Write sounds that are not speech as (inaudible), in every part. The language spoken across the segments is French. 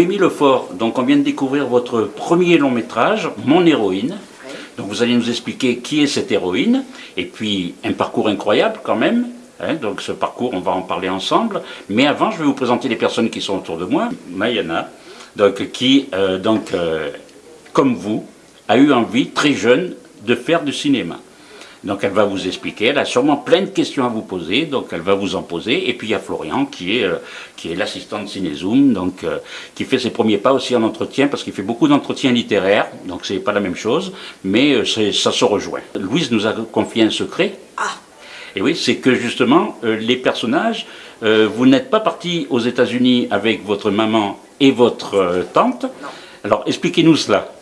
Noémie Lefort, donc on vient de découvrir votre premier long métrage, Mon héroïne. Donc vous allez nous expliquer qui est cette héroïne, et puis un parcours incroyable quand même. hein. donc ce parcours, on va en parler ensemble. Mais avant, je vais vous présenter les personnes qui sont autour de moi. Mayana, donc, qui, euh, donc, euh, comme vous, a eu envie très jeune de faire du cinéma. Donc elle va vous expliquer, elle a sûrement plein de questions à vous poser, donc elle va vous en poser. Et puis il y a Florian qui est, euh, qui est l'assistant de Cinézoom, donc euh, qui fait ses premiers pas aussi en entretien, parce qu'il fait beaucoup d'entretiens littéraires, donc c'est pas la même chose, mais euh, ça se rejoint. Louise nous a confié un secret. Ah Et oui, c'est que justement, euh, les personnages, vous n'êtes pas partis aux États-Unis avec votre maman et votre tante. Non. Alors expliquez-nous cela.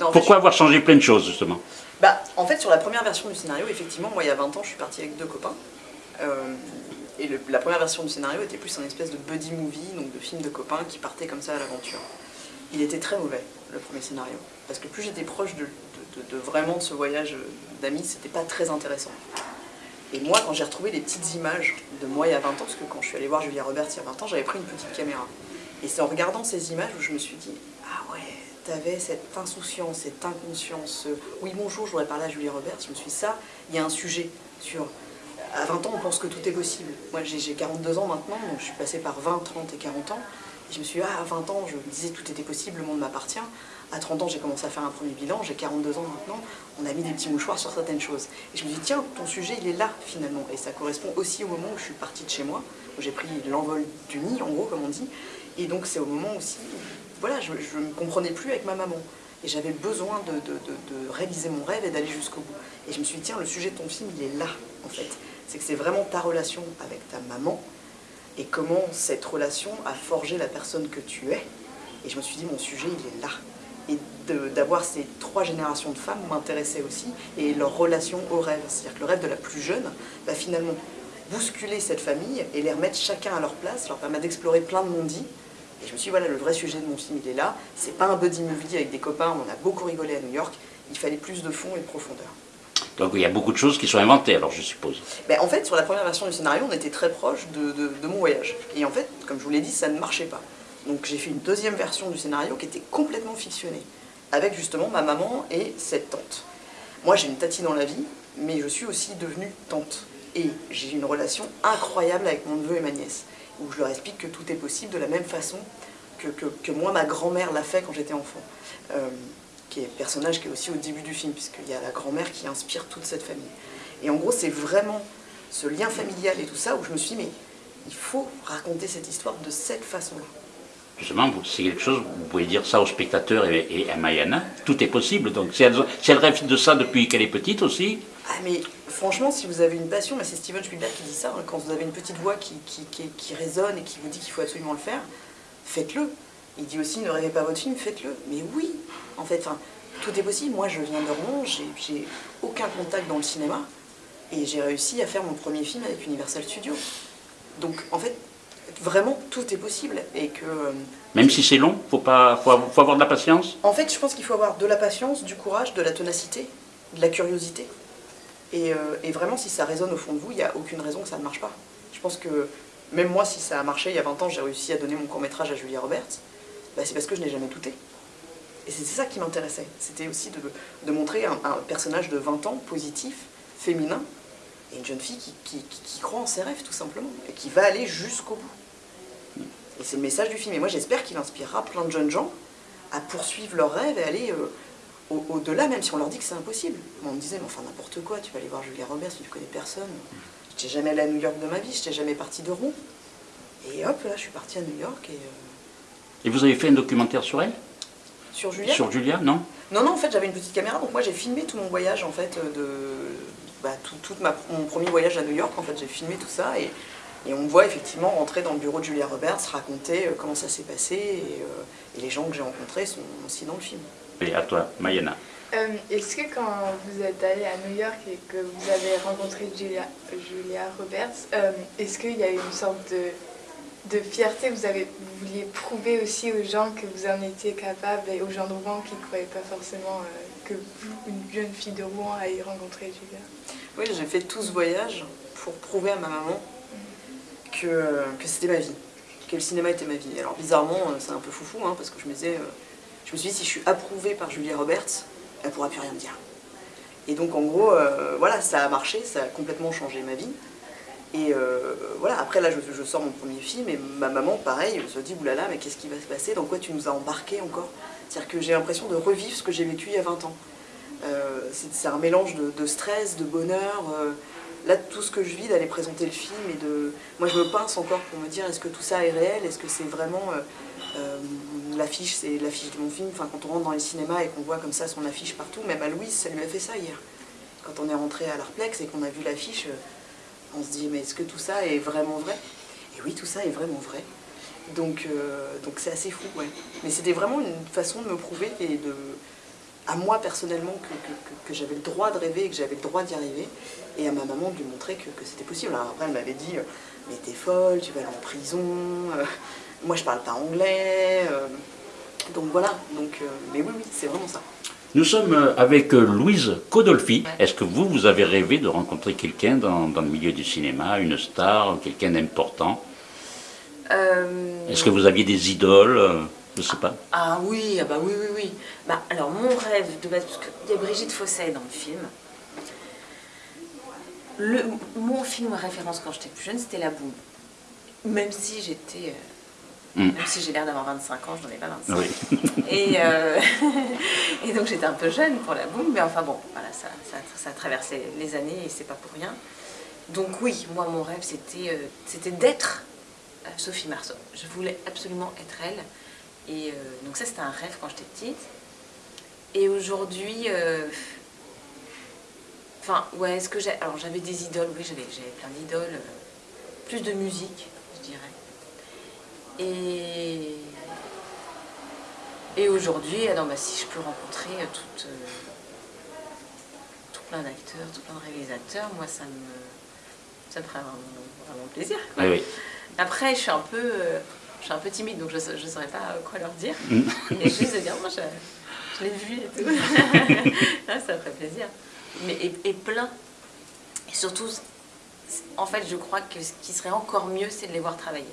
Non, Pourquoi avoir changé plein de choses justement? Bah, en fait, sur la première version du scénario, effectivement, moi, il y a 20 ans, je suis partie avec deux copains. Euh, et la première version du scénario était plus un espèce de buddy movie, donc de film de copains qui partaient comme ça à l'aventure. Il était très mauvais, le premier scénario. Parce que plus j'étais proche de, vraiment ce voyage d'amis, c'était pas très intéressant. Et moi, quand j'ai retrouvé les petites images de moi il y a 20 ans, parce que quand je suis allée voir Julia Roberts il y a 20 ans, j'avais pris une petite caméra. Et c'est en regardant ces images où je me suis dit, ah ouais, t'avais cette insouciance, cette inconscience. ce oui, bonjour, je voudrais parler à Julia Roberts. Je me suis dit, ça, il y a un sujet sur. À 20 ans, on pense que tout est possible. Moi, j'ai j'ai 42 ans maintenant, donc je suis passée par 20, 30 et 40 ans. Et je me suis dit, ah, à 20 ans, je me disais tout était possible, le monde m'appartient. À 30 ans, j'ai commencé à faire un premier bilan. J'ai 42 ans maintenant. On a mis des petits mouchoirs sur certaines choses. Et je me dis, tiens, ton sujet, il est là, finalement. Et ça correspond aussi au moment où je suis partie de chez moi, où j'ai pris l'envol du nid, en gros, comme on dit. Et donc, c'est au moment aussi voilà, je ne me comprenais plus avec ma maman. Et j'avais besoin de, réaliser mon rêve et d'aller jusqu'au bout. Et je me suis dit, tiens, le sujet de ton film, il est là, en fait. C'est que c'est vraiment ta relation avec ta maman et comment cette relation a forgé la personne que tu es. Et je me suis dit, mon sujet, il est là. Et d'avoir ces trois générations de femmes m'intéressait aussi, et leur relation au rêve. C'est-à-dire que le rêve de la plus jeune va finalement bousculer cette famille et les remettre chacun à leur place, leur permettre d'explorer plein de mondis. Et je me suis dit, voilà, le vrai sujet de mon film, il est là. C'est pas un buddy movie avec des copains, on a beaucoup rigolé à New York. Il fallait plus de fond et de profondeur. Donc il y a beaucoup de choses qui sont inventées, alors je suppose. Ben, en fait, sur la première version du scénario, on était très proche de, de- de mon voyage. Et en fait, comme je vous l'ai dit, ça ne marchait pas. Donc j'ai fait une deuxième version du scénario qui était complètement fictionnée, avec justement ma maman et cette tante. Moi, j'ai une tatie dans la vie, mais je suis aussi devenue tante. Et j'ai une relation incroyable avec mon neveu et ma nièce, où je leur explique que tout est possible de la même façon que, que- que moi, ma grand-mère l'a fait quand j'étais enfant. Euh, qui est personnage qui est aussi au début du film, puisqu'il y a la grand-mère qui inspire toute cette famille. Et en gros, c'est vraiment ce lien familial et tout ça où je me suis dit, mais il faut raconter cette histoire de cette façon-là. Justement, c'est quelque chose, vous pouvez dire ça aux spectateurs et, et à Mayana, tout est possible. Donc si elle, si elle rêve de ça depuis qu'elle est petite aussi, Ah mais franchement, si vous avez une passion, mais c'est Steven Spielberg qui dit ça, hein, quand vous avez une petite voix qui, qui, qui- qui résonne et qui vous dit qu'il faut absolument le faire, faites-le. Il dit aussi, ne rêvez pas votre film, faites-le. Mais oui, en fait, tout est possible. Moi, je viens de Rouen, j'ai aucun contact dans le cinéma, et j'ai réussi à faire mon premier film avec Universal Studios. Donc, en fait, vraiment, tout est possible. Et que... euh, même si c'est long, faut pas, faut, avoir- faut avoir de la patience. En fait, je pense qu'il faut avoir de la patience, du courage, de la ténacité, de la curiosité. Et, euh, et vraiment, si ça résonne au fond de vous, il n'y a aucune raison que ça ne marche pas. Je pense que même moi, si ça a marché il y a 20 ans, j'ai réussi à donner mon court-métrage à Julia Roberts, bah, c'est parce que je n'ai jamais douté. Et c'est ça qui m'intéressait. C'était aussi de, montrer un, personnage de 20 ans, positif, féminin, et une jeune fille qui croit en ses rêves, tout simplement, et qui va aller jusqu'au bout. Et c'est le message du film. Et moi, j'espère qu'il inspirera plein de jeunes gens à poursuivre leurs rêves et aller euh, au- au-delà, même si on leur dit que c'est impossible. On me disait, mais enfin, n'importe quoi, tu vas aller voir Julia Roberts, tu ne connais personne. Je n'étais jamais allée à New York de ma vie, je n'étais jamais partie de Rouen. Et hop, là, je suis partie à New York et euh, Et vous avez fait un documentaire sur elle? Sur Julia? Sur Julia, non? Non, non, en fait, j'avais une petite caméra, donc moi, j'ai filmé tout mon voyage, en fait, euh, de bah, tout, ma- mon premier voyage à New York. En fait, j'ai filmé tout ça et, et on me voit effectivement rentrer dans le bureau de Julia Roberts, raconter euh, comment ça s'est passé et, euh, et les gens que j'ai rencontrés sont aussi dans le film. Et à toi, Mayana. Euh, Est-ce que quand vous êtes allé à New York et que vous avez rencontré Julia, Julia Roberts, euh, est-ce qu'il y a eu une sorte de, de fierté? Vous, avez, vous vouliez prouver aussi aux gens que vous en étiez capable et aux gens de Rouen qui ne croyaient pas forcément euh, que vous, une jeune fille de Rouen, ayez rencontré Julia? Oui, j'ai fait tout ce voyage pour prouver à ma maman que, que c'était ma vie. que le cinéma était ma vie. Alors bizarrement, c'est un peu foufou, hein, parce que je me disais, je me suis dit, si je suis approuvée par Julia Roberts, elle pourra plus rien me dire. Et donc en gros, voilà, ça a marché, ça a complètement changé ma vie. Et euh, voilà, après là je, sors mon premier film et ma maman, pareil, se dit oulala, mais qu'est-ce qui va se passer? Dans quoi tu nous as embarqué encore? C'est-à-dire que j'ai l'impression de revivre ce que j'ai vécu il y a 20 ans. Euh, c'est un mélange de, stress, de bonheur. Euh, là, tout ce que je vis d'aller présenter le film et de. Moi, je me pince encore pour me dire est-ce que tout ça est réel? Est-ce que c'est vraiment l'affiche C'est l'affiche de mon film. Enfin, quand on rentre dans les cinémas et qu'on voit comme ça son affiche partout, même à Louise, ça lui a fait ça hier. Quand on est rentré à l'Arplex et qu'on a vu l'affiche on se dit mais est-ce que tout ça est vraiment vrai? Et oui, tout ça est vraiment vrai. Donc euh, donc c'est assez fou, ouais. Mais c'était vraiment une façon de me prouver de, à moi personnellement que, j'avais le droit de rêver et que j'avais le droit d'y arriver, et à ma maman de lui montrer que, c'était possible. Alors après elle m'avait dit mais t'es folle, tu vas aller en prison, euh, moi je parle pas anglais, euh, donc voilà. Donc mais oui oui c'est vraiment ça. Nous sommes euh, avec euh, Louise Codolfi. Est-ce que vous, vous avez rêvé de rencontrer quelqu'un dans, le milieu du cinéma, une star, quelqu'un d'important? Euh, Est-ce que vous aviez des idoles Je ne sais pas? Ah oui, ah bah oui, oui, oui. Bah, alors mon rêve de base, parce qu'il y a Brigitte Fosset dans le film. Le, mon film référence quand j'étais plus jeune, c'était La Boum. Même si j'étais Mm. Même si j'ai l'air d'avoir 25 ans, je n'en ai pas 25. (laughs) Euh, (laughs) et, donc j'étais un peu jeune pour la boum, mais enfin bon, voilà, ça, ça, a traversé les années et c'est pas pour rien. Donc oui, moi mon rêve c'était euh, d'être euh, Sophie Marceau. Je voulais absolument être elle. Et donc ça c'était un rêve quand j'étais petite. Et aujourd'hui, enfin ouais, est-ce que j'ai... Alors j'avais des idoles, oui j'avais plein d'idoles, plus de musique, je dirais. Et, et aujourd'hui, alors, bah, si je peux rencontrer euh, tout, euh, tout plein d'acteurs, tout plein de réalisateurs, moi ça me, ça me ferait vraiment, plaisir. Après, je suis un peu, euh, je suis un peu timide, donc je ne saurais pas quoi leur dire. Mm. (laughs) Mais juste de dire, moi je, je l'ai vu et tout. (laughs) ça me ferait plaisir. Mais, et, et plein. Et surtout, en fait, je crois que ce qui serait encore mieux, c'est de les voir travailler.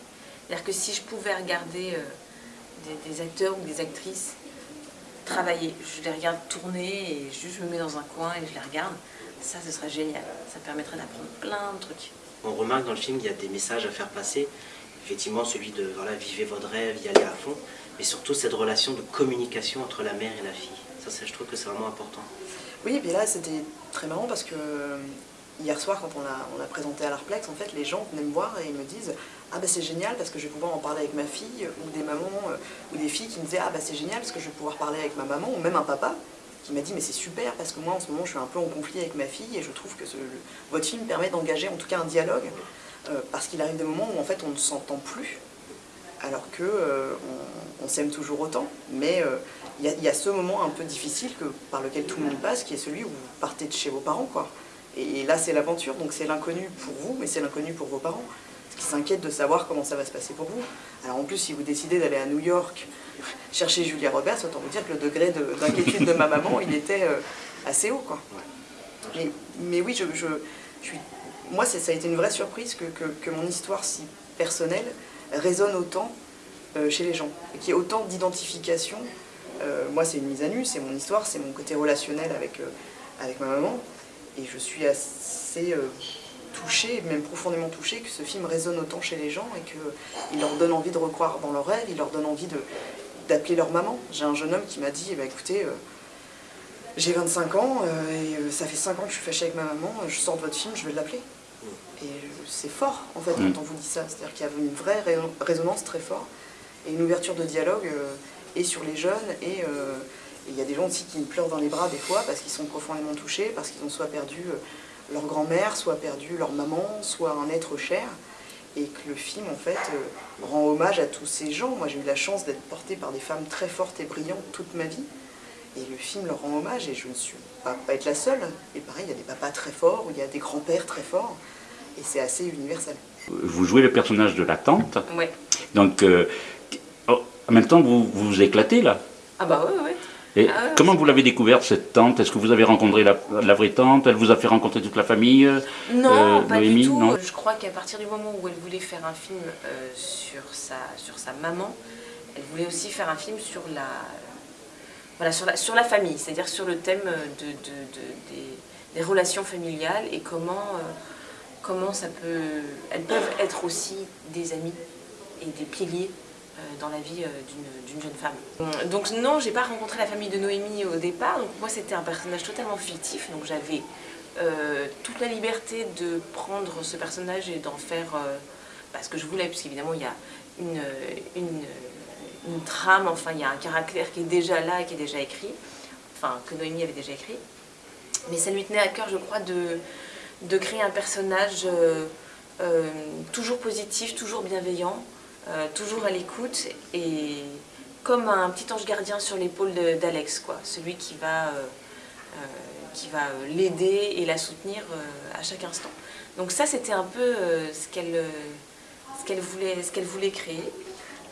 C'est-à-dire que si je pouvais regarder euh, des, acteurs ou des actrices travailler, je les regarde tourner et juste je me mets dans un coin et je les regarde, ça ce serait génial. Ça permettrait d'apprendre plein de trucs. On remarque dans le film qu'il y a des messages à faire passer. Effectivement, celui de voilà, vivez votre rêve, y aller à fond, mais surtout cette relation de communication entre la mère et la fille. Ça, je trouve que c'est vraiment important. Oui, et puis là, c'était très marrant parce que hier soir, quand on a, on a présenté à l'Arplex, en fait, les gens venaient me voir et ils me disent Ah ben c'est génial parce que je vais pouvoir en parler avec ma fille, ou des mamans, euh, ou des filles qui me disaient Ah ben c'est génial parce que je vais pouvoir parler avec ma maman, ou même un papa qui m'a dit Mais c'est super parce que moi en ce moment je suis un peu en conflit avec ma fille et je trouve que votre film permet d'engager en tout cas un dialogue euh, parce qu'il arrive des moments où en fait on ne s'entend plus alors que euh, on, s'aime toujours autant, mais il y, y, a ce moment un peu difficile que, par lequel tout le monde passe qui est celui où vous partez de chez vos parents quoi. Et là, c'est l'aventure, donc c'est l'inconnu pour vous, mais c'est l'inconnu pour vos parents, qui s'inquiètent de savoir comment ça va se passer pour vous. Alors en plus, si vous décidez d'aller à New York chercher Julia Roberts, autant vous dire que le degré d'inquiétude de, ma maman, il était euh, assez haut. Quoi. Mais, oui, je, suis, moi, ça a été une vraie surprise que, mon histoire si personnelle résonne autant euh, chez les gens, et qu'il y ait autant d'identification. Euh, moi, c'est une mise à nu, c'est mon histoire, c'est mon côté relationnel avec, avec ma maman. Et je suis assez euh, touchée, même profondément touchée, que ce film résonne autant chez les gens et qu'il leur donne envie de recroire dans leurs rêves, il leur donne envie d'appeler leur maman. J'ai un jeune homme qui m'a dit, eh ben, écoutez, euh, j'ai 25 ans euh, et ça fait 5 ans que je suis fâchée avec ma maman, je sors de votre film, je vais l'appeler. Et c'est fort, en fait, mm. quand on vous dit ça. C'est-à-dire qu'il y avait une vraie résonance très forte et une ouverture de dialogue et sur les jeunes et il y a des gens aussi qui pleurent dans les bras des fois parce qu'ils sont profondément touchés, parce qu'ils ont soit perdu euh, leur grand-mère, soit perdu leur maman, soit un être cher. Et que le film, en fait, euh, rend hommage à tous ces gens. Moi, j'ai eu la chance d'être portée par des femmes très fortes et brillantes toute ma vie. Et le film leur rend hommage, et je ne suis pas, pas être la seule. Et pareil, il y a des papas très forts, ou il y a des grands-pères très forts. Et c'est assez universel. Vous jouez le personnage de la tante. Oui. Donc, euh, oh, en même temps, vous, vous vous éclatez là Ah bah oui, oui. Et ah comment vous l'avez découverte cette tante? Est-ce que vous avez rencontré la, vraie tante? Elle vous a fait rencontrer toute la famille Non, pas du tout. Non. Je crois qu'à partir du moment où elle voulait faire un film sur, sa, sur sa maman, elle voulait aussi faire un film sur la, voilà, sur la, sur la famille, c'est-à-dire sur le thème de, des, relations familiales et comment, comment ça peut... Elles peuvent être aussi des amis et des piliers euh, dans la vie euh, d'une jeune femme. Donc non, j'ai pas rencontré la famille de Noémie au départ, donc moi c'était un personnage totalement fictif, donc j'avais euh, toute la liberté de prendre ce personnage et d'en faire bah, ce que je voulais, puisqu'évidemment il y a une, trame, enfin il y a un caractère qui est déjà là qui est déjà écrit, enfin que Noémie avait déjà écrit. Mais ça lui tenait à cœur, je crois, de créer un personnage toujours positif, toujours bienveillant, euh, toujours à l'écoute et comme un petit ange gardien sur l'épaule d'Alex, quoi, celui qui va, euh, euh, l'aider et la soutenir à chaque instant. Donc ça, c'était un peu ce qu'elle voulait, créer.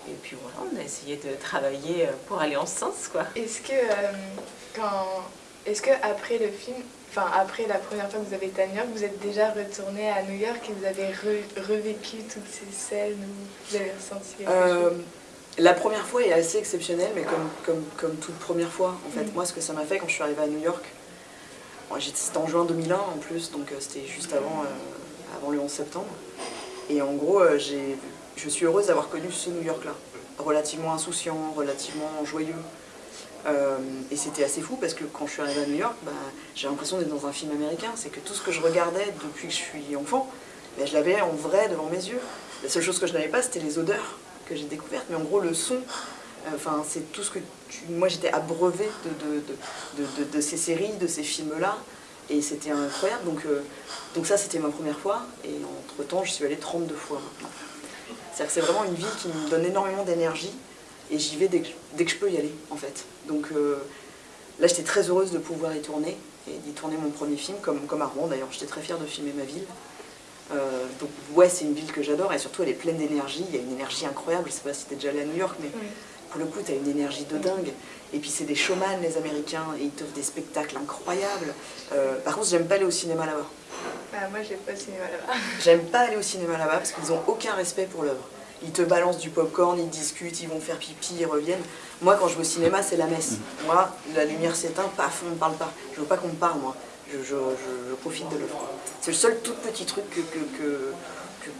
Et puis voilà, on a essayé de travailler pour aller en sens. Est-ce que, est-ce que le film, enfin après la première fois que vous avez été à New York, vous êtes déjà retourné à New York et vous avez revécu toutes ces scènes où vous avez ressenti quelque euh, La première fois est assez exceptionnelle, mais comme, comme, comme toute première fois, en fait, mm. moi ce que ça m'a fait quand je suis arrivée à New York, c'était en juin 2001 en plus, donc euh, c'était juste avant, euh, avant le 11 septembre, et en gros, je suis heureuse d'avoir connu ce New York-là, relativement insouciant, relativement joyeux, euh, et c'était assez fou parce que quand je suis arrivée à New York, bah, j'ai l'impression d'être dans un film américain. C'est que tout ce que je regardais depuis que je suis enfant, bah, je l'avais en vrai devant mes yeux. La seule chose que je n'avais pas, c'était les odeurs que j'ai découvertes. Mais en gros, le son, euh, enfin, c'est tout ce que moi j'étais abreuvée de, ces séries, de ces films-là. Et c'était incroyable. Donc, euh, donc ça, c'était ma première fois. Et entre-temps, je suis allée 32 fois C'est-à-dire que c'est vraiment une ville qui me donne énormément d'énergie et j'y vais dès que, je peux y aller, en fait. Donc euh, là, j'étais très heureuse de pouvoir y tourner, et d'y tourner mon premier film, comme, comme à Rouen d'ailleurs. J'étais très fière de filmer ma ville. Euh, donc ouais, c'est une ville que j'adore, et surtout elle est pleine d'énergie, il y a une énergie incroyable, je sais pas si t'es déjà allé à New York, mais pour le coup, t'as une énergie de dingue. Et puis c'est des showman, les Américains, et ils t'offrent des spectacles incroyables. Euh, par contre, j'aime pas aller au cinéma là-bas. Bah, moi, j'aime pas au cinéma là-bas. J'aime pas aller au cinéma là-bas parce qu'ils ont aucun respect pour l'œuvre ils te balancent du popcorn, ils discutent, ils vont faire pipi, ils reviennent. Moi, quand je vais au cinéma, c'est la messe. Moi, la lumière s'éteint, paf, on ne parle pas. Je veux pas qu'on me parle, moi. Je, profite de l'œuvre. C'est le seul tout petit truc que,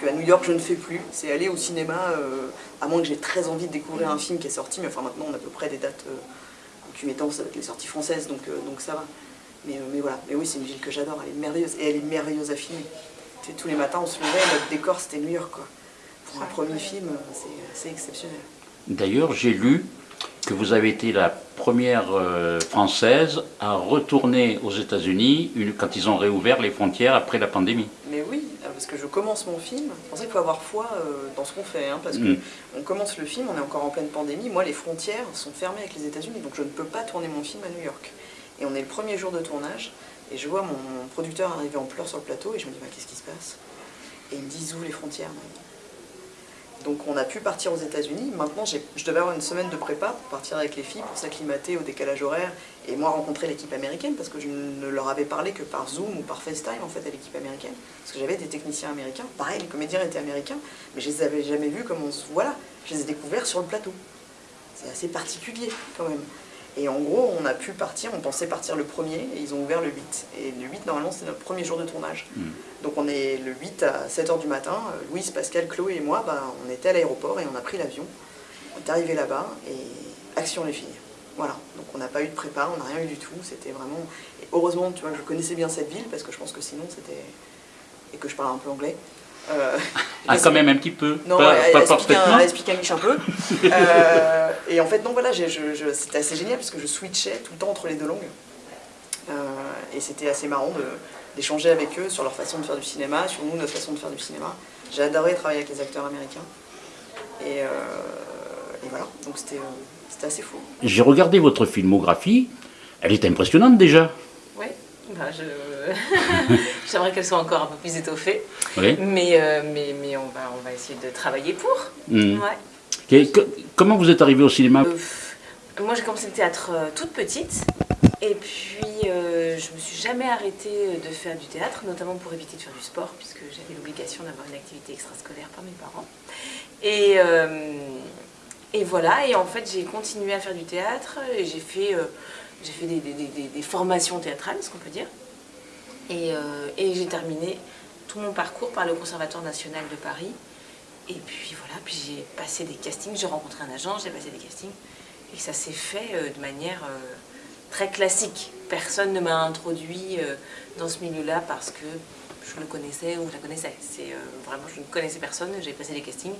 que, New York, je ne fais plus. C'est aller au cinéma, euh, à moins que j'ai très envie de découvrir un film qui est sorti. Mais enfin, maintenant, on a à peu près des dates euh, avec les sorties françaises, donc, euh, donc ça va. Mais, mais voilà. Mais oui, c'est une ville que j'adore. Elle est merveilleuse. Et elle est merveilleuse à filmer. tous les matins, on se levait, notre décor, c'était New York, quoi pour un premier film, c'est exceptionnel. D'ailleurs, j'ai lu que vous avez été la première euh, française à retourner aux États-Unis quand ils ont réouvert les frontières après la pandémie. Mais oui, euh, parce que je commence mon film. C'est pour ça qu'il faut avoir foi euh, dans ce qu'on fait, hein, parce qu'on mm. commence le film, on est encore en pleine pandémie. Moi, les frontières sont fermées avec les États-Unis, donc je ne peux pas tourner mon film à New York. Et on est le premier jour de tournage, et je vois mon, producteur arriver en pleurs sur le plateau, et je me dis, bah, qu'est-ce qui se passe? Et il me dit, où les frontières donc on a pu partir aux États-Unis. Maintenant, je devais avoir une semaine de prépa pour partir avec les filles, pour s'acclimater au décalage horaire et moi rencontrer l'équipe américaine parce que je ne leur avais parlé que par Zoom ou par FaceTime en fait à l'équipe américaine. Parce que j'avais des techniciens américains. Pareil, les comédiens étaient américains, mais je les avais jamais vus comme on se... Voilà, je les ai découverts sur le plateau. C'est assez particulier quand même. Et en gros, on a pu partir, on pensait partir le premier, et ils ont ouvert le 8. Et le 8, normalement, c'est notre premier jour de tournage. Hmm. Donc on est le 8 à 7h du matin, Louise, Pascal, Chloé et moi, bah, on était à l'aéroport et on a pris l'avion. On est arrivé là-bas, et action les filles. Voilà, donc on n'a pas eu de prépa, on n'a rien eu du tout, c'était vraiment... Et heureusement, tu vois, je connaissais bien cette ville, parce que je pense que sinon c'était... Et que je parle un peu anglais. Euh, (laughs) ah, (laughs) quand même un petit peu. Non, pas, elle, pas explique un, elle, explique un, un peu. (laughs) euh, et en fait, non, voilà, c'était assez génial parce que je switchais tout le temps entre les deux langues. Euh, et c'était assez marrant d'échanger avec eux sur leur façon de faire du cinéma, sur nous, notre façon de faire du cinéma. J'ai adoré travailler avec les acteurs américains. Et, euh, et voilà, donc c'était assez fou. J'ai regardé votre filmographie, elle est impressionnante déjà. Oui, bah, je... (laughs) J'aimerais qu'elle soit encore un peu plus étoffée. Mais, euh, mais, mais on, va, on va essayer de travailler pour. Hmm. comment vous êtes arrivé au cinéma? Euh, Moi, j'ai commencé le théâtre toute petite. Et puis, je me suis jamais arrêtée de faire du théâtre, notamment pour éviter de faire du sport, puisque j'avais l'obligation d'avoir une activité extrascolaire par mes parents. Et, et voilà, et en fait, j'ai continué à faire du théâtre, et j'ai fait, j'ai fait des, des, formations théâtrales, ce qu'on peut dire. Et, et j'ai terminé tout mon parcours par le Conservatoire national de Paris. Et puis voilà, puis j'ai passé des castings, j'ai rencontré un agent, j'ai passé des castings. Et ça s'est fait euh, de manière euh, très classique. Personne ne m'a introduit euh, dans ce milieu-là parce que je le connaissais ou je la connaissais. C'est vraiment, je ne connaissais personne, j'ai passé des castings.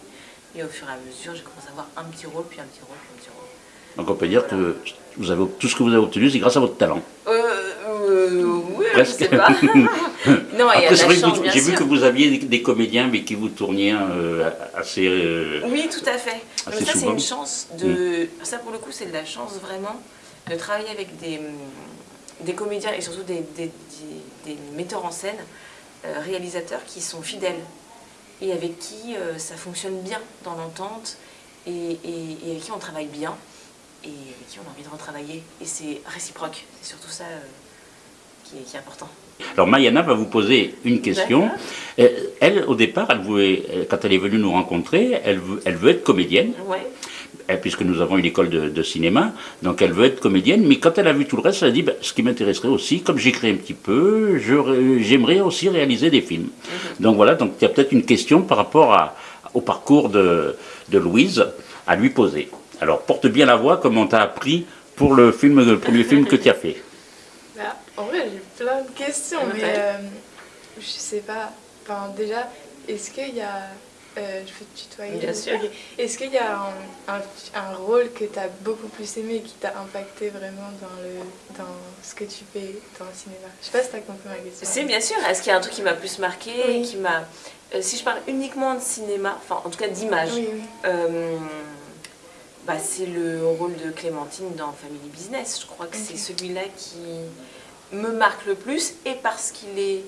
Et au fur et à mesure, j'ai commencé à avoir un petit rôle, puis un petit rôle, puis un petit rôle. Donc on peut dire que vous avez, tout ce que vous avez obtenu, c'est grâce à votre talent. Euh, oui, Presque. je sais pas. (laughs) (laughs) non, J'ai vu que vous aviez des, comédiens, mais qui vous tourniez euh, assez. Euh, oui, tout à fait. ça, c'est une chance de. Mm. Ça, pour le coup, c'est de la chance vraiment de travailler avec des, des comédiens et surtout des, des, des metteurs en scène, euh, réalisateurs qui sont fidèles et avec qui ça fonctionne bien dans l'entente et, et, et, avec qui on travaille bien et avec qui on a envie de retravailler. Et c'est réciproque. C'est surtout ça qui est, important. Alors Mayana va vous poser une question. Euh, elle, au départ, elle voulait, euh, quand elle est venue nous rencontrer, elle veut, elle veut être comédienne. Ouais. Puisque nous avons une école de, cinéma, donc elle veut être comédienne, mais quand elle a vu tout le reste, elle a dit ben, ce qui m'intéresserait aussi, comme j'écris un petit peu, j'aimerais aussi réaliser des films. Mhm. Donc voilà, donc il y a peut-être une question par rapport à, au parcours de, de Louise à lui poser. Alors porte bien la voix comme on t'a appris pour le, film, le premier film que tu as fait. (laughs) Bah, en vrai, j'ai plein de questions, mais euh, je sais pas. Enfin, déjà, est-ce qu'il y a. Euh, je peux te tutoyer Bien sûr. Est-ce qu'il y a un, un, rôle que tu as beaucoup plus aimé, qui t'a impacté vraiment dans, le, dans ce que tu fais dans le cinéma? Je sais pas si tu as compris ma question. C'est bien sûr. Est-ce qu'il y a un truc qui m'a plus marqué qui m'a... Euh, si je parle uniquement de cinéma, enfin en tout cas d'image, bah, c'est le rôle de Clémentine dans Family Business. Je crois que c'est celui-là qui me marque le plus et parce qu'il est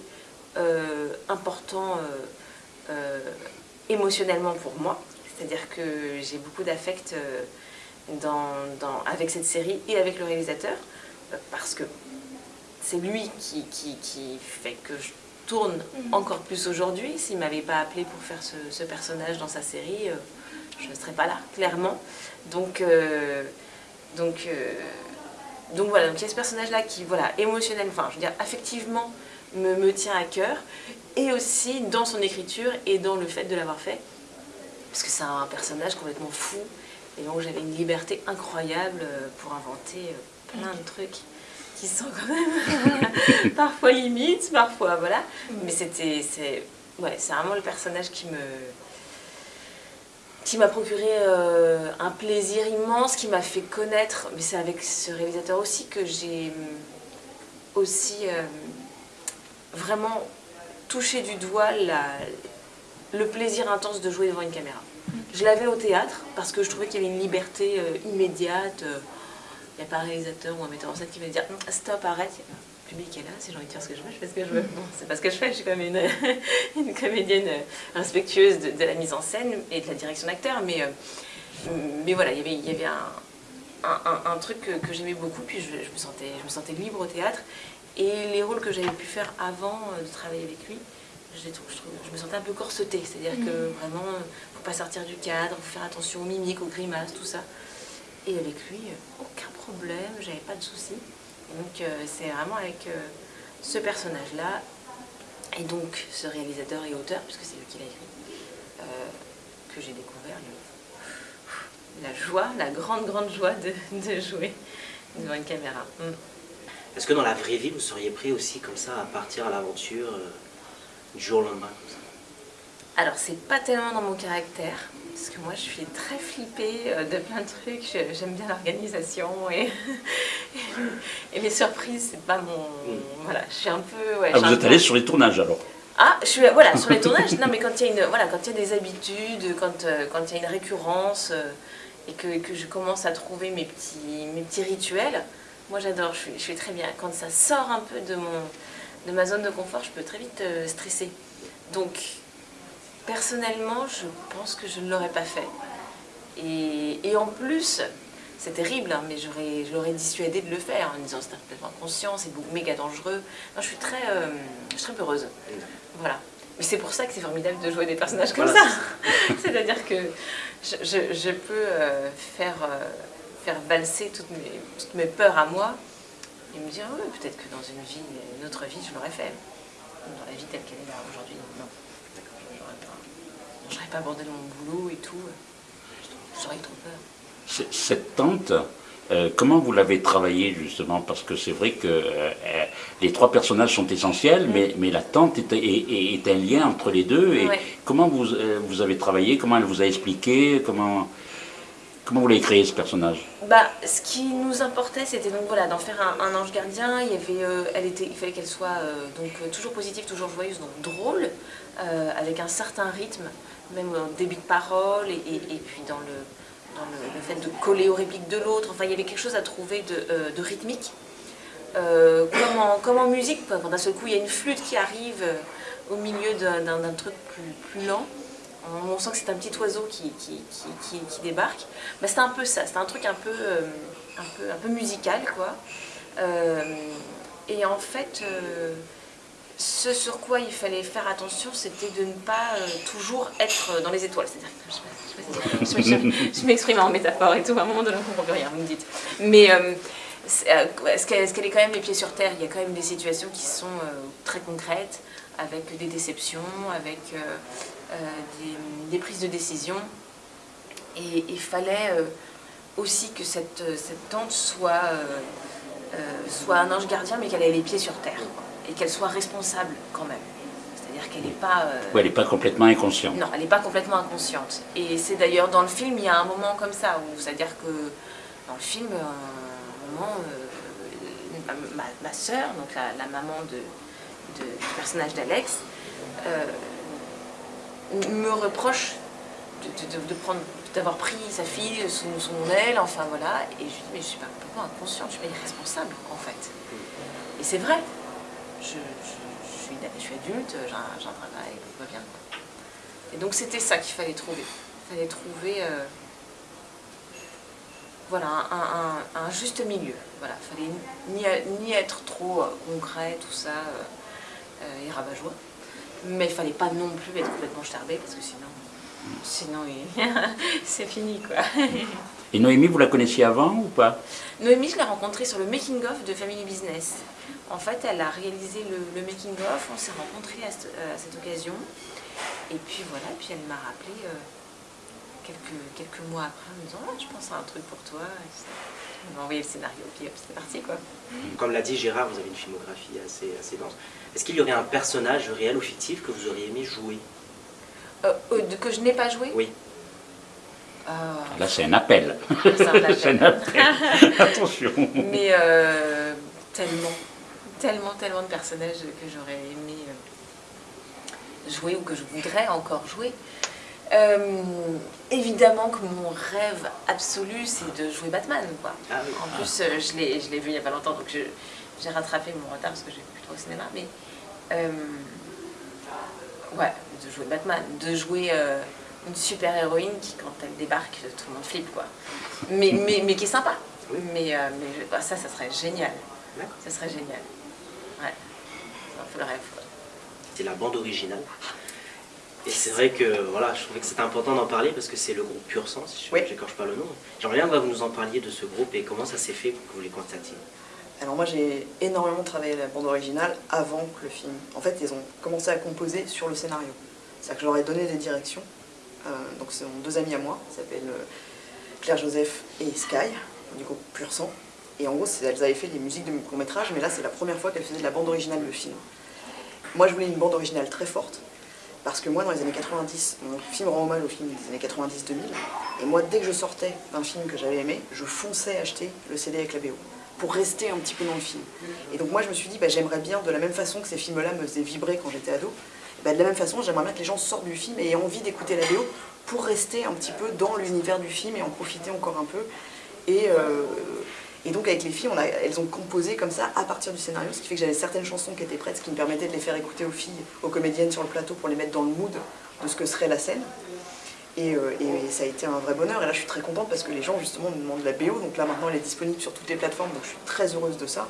euh, important euh, euh, émotionnellement pour moi. C'est-à-dire que j'ai beaucoup d'affect dans, avec cette série et avec le réalisateur parce que c'est lui qui, qui, fait que je tourne mhm. encore plus aujourd'hui. S'il ne m'avait pas appelé pour faire ce, ce personnage dans sa série, je ne serais pas là, clairement. Donc, donc donc voilà, donc il y a ce personnage-là qui, voilà, émotionnel, enfin, je veux dire, affectivement, me, me, tient à cœur, et aussi dans son écriture et dans le fait de l'avoir fait, parce que c'est un personnage complètement fou, et donc j'avais une liberté incroyable euh, pour inventer euh, plein de trucs qui sont quand même (laughs) parfois limites, parfois, voilà, mm. mais c'était, c'est, ouais, vraiment le personnage qui me qui m'a procuré euh, un plaisir immense, qui m'a fait connaître, mais c'est avec ce réalisateur aussi que j'ai euh, aussi euh, vraiment touché du doigt le plaisir intense de jouer devant une caméra. Je l'avais au théâtre parce que je trouvais qu'il y avait une liberté immédiate. Il n'y a pas un réalisateur ou un metteur en scène qui va dire stop, arrête public est là, si j'ai envie de faire ce que je veux, je fais ce que je veux. Bon, c'est pas ce que je fais, je suis comme une, (laughs) une comédienne respectueuse de, la mise en scène et de la direction d'acteur, mais, euh, voilà, il y avait, un, truc que, j'aimais beaucoup, puis je me sentais libre au théâtre, et les rôles que j'avais pu faire avant euh, de travailler avec lui, je, je, me sentais un peu corsetée, c'est-à-dire que mm. vraiment, faut pas sortir du cadre, faut faire attention aux mimiques, aux grimaces, tout ça. Et avec lui, aucun problème, j'avais pas de soucis. Donc euh, c'est vraiment avec euh, ce personnage-là, et donc ce réalisateur et auteur, puisque c'est lui qui l'a écrit, euh, que j'ai découvert la joie, la grande, grande joie de, jouer devant une caméra. Mm. Est-ce que dans la vraie vie, vous seriez prêt aussi comme ça à partir à l'aventure du jour au lendemain Alors, c'est pas tellement dans mon caractère. Parce que moi, je suis très flippée euh, de plein de trucs. J'aime bien l'organisation et, (laughs) et, les surprises, c'est pas mon... Voilà, je suis un peu... Ouais, ah, vous êtes allée sur les tournages alors? Ah, je suis voilà, sur les (laughs) tournages, non mais quand il y a une voilà, quand il y a des habitudes, quand, euh, quand il y a une récurrence euh, et que, que, je commence à trouver mes petits mes petits rituels, moi j'adore, je suis, je suis très bien. Quand ça sort un peu de mon de ma zone de confort, je peux très vite stresser. Donc Personnellement, je pense que je ne l'aurais pas fait. Et, en plus, c'est terrible, hein, mais j'aurais dissuadé de le faire en disant c'est complètement inconscient, c'est méga dangereux. je suis très, euh, je suis très heureuse. Voilà. Mais c'est pour ça que c'est formidable de jouer des personnages comme ça. (laughs) C'est-à-dire que je, peux euh, faire, euh, faire valser toutes mes, toutes mes peurs à moi et me dire, oui, peut-être que dans une vie, une autre vie, je l'aurais fait. Dans la vie telle qu'elle est là aujourd'hui, non. Je n'aurais pas abandonné mon boulot et tout. J'aurais trop peur. Cette tante, euh, comment vous l'avez travaillée justement? Parce que c'est vrai que euh, les trois personnages sont essentiels, mais, mais, la tante est, est, un lien entre les deux. Et comment vous, euh, vous avez travaillé? Comment elle vous a expliqué? Comment Comment vous l'avez créé ce personnage bah, Ce qui nous importait, c'était donc voilà, d'en faire un, ange gardien. Il, y avait, elle était, il fallait qu'elle soit donc toujours positive, toujours joyeuse, donc drôle, avec un certain rythme, même au début de parole, et, puis dans le, dans le, fait de coller aux répliques de l'autre. Enfin, il y avait quelque chose à trouver de, euh, rythmique. Euh, comme, en, musique, d'un seul coup il y a une flûte qui arrive euh, au milieu d'un truc plus, lent, on, sent que c'est un petit oiseau qui, qui, débarque. Bah, c'était un peu ça, c'était un truc un peu, un, peu, un peu musical, quoi. et en fait, ce sur quoi il fallait faire attention, c'était de ne pas toujours être dans les étoiles. Je, m'exprime en métaphore et tout, à un moment donné, on ne comprend plus rien, vous me dites. Mais euh, euh, est-ce qu'elle est quand même les pieds sur terre? Il y a quand même des situations qui sont euh, très concrètes, avec des déceptions, avec des, prises de décision. Et il fallait aussi que cette, cette tante soit, soit un ange gardien, mais qu'elle ait les pieds sur terre, et qu'elle soit responsable quand même. C'est-à-dire qu'elle n'est pas... Euh, elle n'est pas complètement inconsciente. Non, elle n'est pas complètement inconsciente. Et c'est d'ailleurs dans le film, il y a un moment comme ça, où c'est-à-dire que dans le film, un moment, euh, ma, ma, soeur, donc la, maman de, du personnage d'Alex, euh, me reproche de, prendre d'avoir pris sa fille sous son aile, enfin voilà, et je lui dis mais je suis pas complètement inconsciente, je suis pas irresponsable en fait. Et c'est vrai, je suis adulte, j'ai un, travail, tout va bien. Et donc c'était ça qu'il fallait trouver. Il fallait trouver euh, voilà, un, juste milieu. Voilà, il fallait ni, être trop euh, concret, tout ça, euh, et rabat-joie. Mais il fallait pas non plus être complètement starbé, parce que sinon, sinon (laughs) c'est fini quoi. (laughs) Et Noémie, vous la connaissiez avant ou pas? Noémie, je l'ai rencontrée sur le making-of de Family Business. En fait, elle a réalisé le, making-of, on s'est rencontrés à, cette occasion. Et puis voilà, puis elle m'a rappelé euh, quelques, quelques mois après en me disant ah, je pense à un truc pour toi ». Elle m'a envoyé le scénario, puis c'était parti quoi. Comme l'a dit Gérard, vous avez une filmographie assez, assez dense. Est-ce qu'il y aurait un personnage réel ou fictif que vous auriez aimé jouer? Euh, euh, Que je n'ai pas joué? Oui. Là, c'est un appel. C'est un appel. (laughs) (laughs) Attention. Mais tellement tellement, tellement de personnages que j'aurais aimé euh, jouer ou que je voudrais encore jouer. Euh, évidemment que mon rêve absolu, c'est de jouer Batman. Quoi. Ah en plus, euh, je l'ai vu il n'y a pas longtemps, donc j'ai rattrapé mon retard parce que j'ai plus trop au cinéma. Mais ouais, de jouer Batman, de jouer une super héroïne qui, quand elle débarque, tout le monde flippe. Quoi. Mais, mais, mais qui est sympa. Mais, mais bah, ça, ça serait génial. Ça serait génial. Ouais, c'est un rêve. C'est la bande originale. Et c'est vrai que voilà, je trouvais que c'était important d'en parler parce que c'est le groupe Pur Sang, si je n'écorche pas le nom. J'aimerais bien que vous nous en parliez de ce groupe et comment ça s'est fait que vous les contactiez. Alors moi j'ai énormément travaillé la bande originale avant que le film. En fait ils ont commencé à composer sur le scénario. C'est-à-dire que je leur ai donné des directions. Euh, donc c'est deux amis à moi, qui s'appellent euh, Claire Joseph et Sky, du groupe Pur Sang. Et en gros, elles avaient fait des musiques de court métrage, mais là, c'est la première fois qu'elles faisaient de la bande originale de film. Moi, je voulais une bande originale très forte, parce que moi, dans les années 90, mon film rend hommage au film des années 90-2000, et moi, dès que je sortais d'un film que j'avais aimé, je fonçais acheter le CD avec la BO, pour rester un petit peu dans le film. Et donc moi, je me suis dit, bah, j'aimerais bien, de la même façon que ces films-là me faisaient vibrer quand j'étais ado, bah, de la même façon, j'aimerais bien que les gens sortent du film et aient envie d'écouter la BO pour rester un petit peu dans l'univers du film et en profiter encore un peu. Et, euh, et donc avec les filles, elles ont composé comme ça à partir du scénario, ce qui fait que j'avais certaines chansons qui étaient prêtes, ce qui me permettait de les faire écouter aux filles, aux comédiennes sur le plateau pour les mettre dans le mood de ce que serait la scène. Et, ça a été un vrai bonheur. Et là, je suis très contente parce que les gens, justement, me demandent la BO. Donc là, maintenant, elle est disponible sur toutes les plateformes. Donc je suis très heureuse de ça.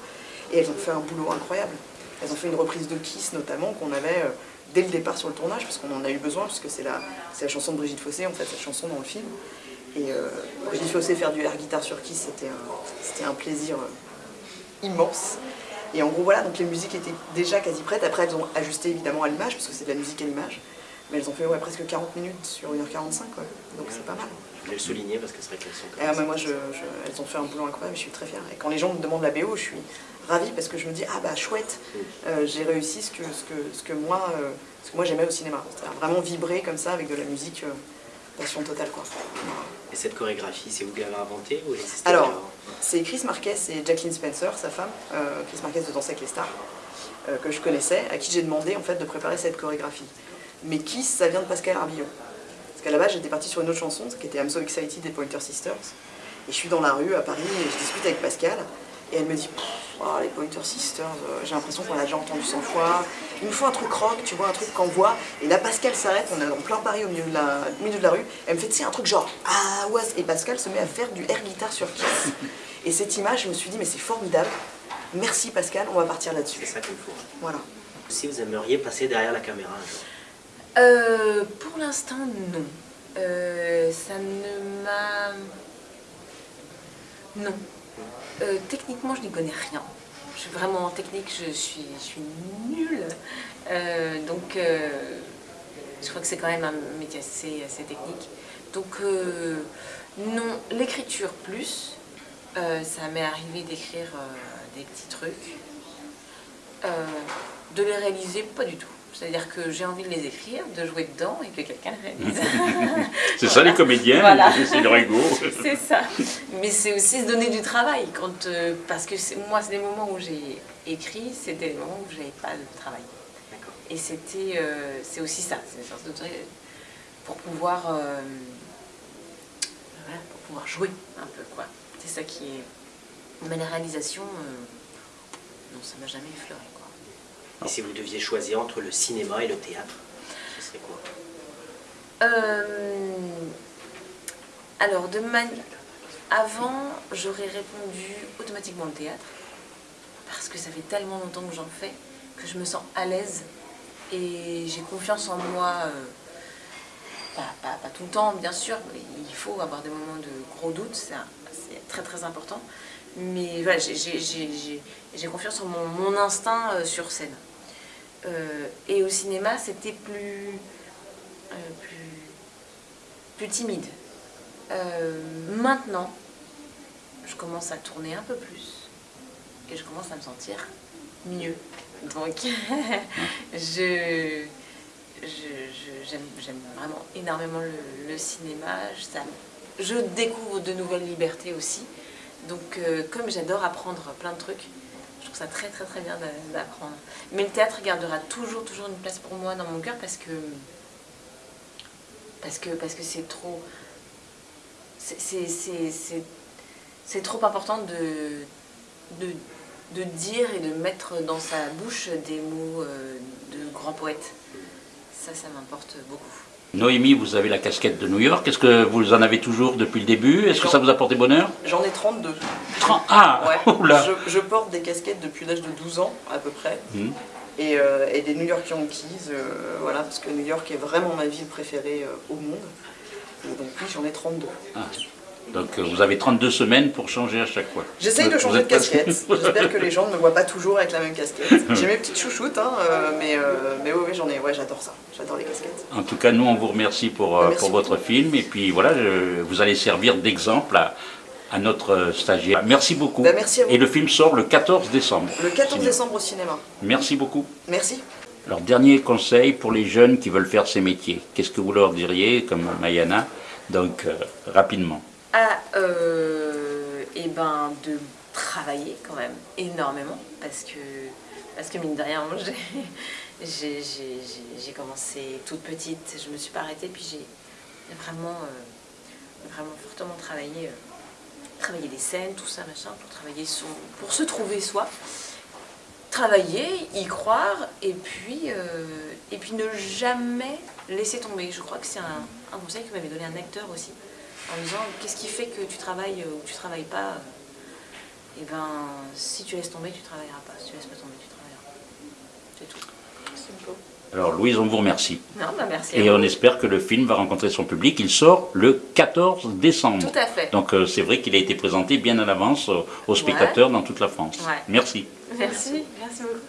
Et elles ont fait un boulot incroyable. Elles ont fait une reprise de Kiss, notamment, qu'on avait dès le départ sur le tournage, parce qu'on en a eu besoin, puisque c'est la, la chanson de Brigitte Fossé, en fait, cette chanson dans le film. Et euh, Brigitte Fossé faire du air guitare sur Kiss, c'était un, un, plaisir euh, immense. Et en gros, voilà, donc les musiques étaient déjà quasi prêtes. Après, elles ont ajusté évidemment à l'image, parce que c'est de la musique à l'image. Mais elles ont fait ouais, presque 40 minutes sur 1h45, quoi. donc c'est pas mal. Je voulais le souligner parce que c'est vrai qu'elles sont. Ah, moi, je, elles ont fait un boulot incroyable, je suis très fière. Et quand les gens me demandent la BO, je suis ravie parce que je me dis, ah bah chouette, euh, j'ai réussi ce que, ce que, ce que moi, ce que moi j'aimais au cinéma. C'est-à-dire vraiment vibrer comme ça avec de la musique passion totale. Quoi. Et cette chorégraphie, c'est vous qui l'avez inventée ou Alors, c'est Chris Marquez et Jacqueline Spencer, sa femme, euh, Chris Marquez de Danser avec les stars, euh, que je connaissais, à qui j'ai demandé en fait de préparer cette chorégraphie. Mais qui, ça vient de Pascal Arbillon. Parce qu'à la base, j'étais partie sur une autre chanson, qui était I'm So Excited des Pointer Sisters. Et je suis dans la rue à Paris et je discute avec Pascal. Et elle me dit, oh, les Pointer Sisters, euh, j'ai l'impression qu'on l'a déjà entendu 100 fois. Il me faut un truc rock, tu vois, un truc qu'on voit. Et là, Pascal s'arrête, on est en plein Paris au milieu de la, milieu de la rue. Elle me fait, tu sais, un truc genre, ah ouais. Et Pascal se met à faire du air guitar sur Kiss. Et cette image, je me suis dit, mais c'est formidable. Merci Pascal, on va partir là-dessus. C'est ça qu'il faut. Voilà. Si vous aimeriez passer derrière la caméra euh, Pour l'instant, non. Euh, ça ne m'a... Non. Euh, techniquement, je n'y connais rien. Je suis vraiment en technique, je suis, nulle. Euh, donc, euh, je crois que c'est quand même un métier assez, assez technique. Donc, non, l'écriture plus. ça m'est arrivé d'écrire des petits trucs. de les réaliser, pas du tout. C'est-à-dire que j'ai envie de les écrire, de jouer dedans et que quelqu'un les réalise. (laughs) c'est ça les comédiens, c'est le rigo. c'est ça. Mais c'est aussi se donner du travail. Quand, euh, parce que moi, c'est des moments où j'ai écrit, c'était des moments où je n'avais pas de travail. Et c'était, euh, c'est aussi ça, c'est une sorte de pour pouvoir, euh, pour pouvoir jouer un peu. quoi. C'est ça qui est... Mais la réalisation, non, ça m'a jamais effleuré. Et si vous deviez choisir entre le cinéma et le théâtre, ce serait quoi euh, Alors, de avant, j'aurais répondu automatiquement le théâtre, parce que ça fait tellement longtemps que j'en fais, que je me sens à l'aise, et j'ai confiance en moi, euh, pas, tout le temps bien sûr, mais il faut avoir des moments de gros doutes, c'est très très important, mais voilà, j'ai confiance en mon, instinct euh, sur scène. Euh, et au cinéma, c'était plus, euh, plus, timide. maintenant, je commence à tourner un peu plus et je commence à me sentir mieux. Donc, (laughs) je, j'aime vraiment énormément le, cinéma. Je découvre de nouvelles libertés aussi. Donc, euh, comme j'adore apprendre plein de trucs, je trouve ça très très très bien d'apprendre. Mais le théâtre gardera toujours toujours une place pour moi dans mon cœur parce que parce que parce que c'est trop c'est trop important de, de, dire et de mettre dans sa bouche des mots euh, de grands poètes. Ça, ça m'importe beaucoup. Noémie, vous avez la casquette de New York. Est-ce que vous en avez toujours depuis le début? Est-ce que ça vous a porté bonheur? J'en ai 32. 30 Ah (laughs) je, porte des casquettes depuis l'âge de 12 ans, à peu près. Hmm. Euh, et, des New York Yankees, euh, voilà, parce que New York est vraiment ma ville préférée euh, au monde. donc oui, j'en ai 32. Donc euh, vous avez 32 semaines pour changer à chaque fois. J'essaye de changer de casquette. J'espère que les gens ne me voient pas toujours avec la même casquette. (laughs) J'ai mes petites chouchoutes, hein, euh, mais, euh, mais oui, j'en ai. Ouais, j'adore ça. J'adore les casquettes. En tout cas, nous, on vous remercie pour, pour votre film. Et puis voilà, vous allez servir d'exemple à, à, notre stagiaire. Merci beaucoup. Ben, merci à vous. Et le film sort le 14 décembre. Le 14 décembre au cinéma. Merci beaucoup. Merci. Alors, dernier conseil pour les jeunes qui veulent faire ces métiers. Qu'est-ce que vous leur diriez, comme Mayana? Donc, rapidement à euh, eh ben, de travailler quand même énormément parce que, parce que mine de rien, (laughs) j'ai commencé toute petite, je me suis pas arrêtée, puis j'ai vraiment, euh, vraiment fortement travaillé, euh, travailler des scènes, tout ça, machin, pour travailler son, pour se trouver soi. travailler, y croire, et puis, euh, et puis ne jamais laisser tomber. Je crois que c'est un, un, conseil que m'avait donné un acteur aussi, en disant qu'est-ce qui fait que tu travailles ou tu travailles pas Et eh ben, si tu laisses tomber, tu travailleras pas. Si tu laisses pas tomber, tu travailleras pas. C'est tout. C'est beau. Alors Louise, on vous remercie. Non, bah merci Et on espère que le film va rencontrer son public. Il sort le 14 décembre. Tout à fait. Donc euh, c'est vrai qu'il a été présenté bien à l'avance aux, spectateurs dans toute la France. Ouais. Merci. Merci. Merci beaucoup.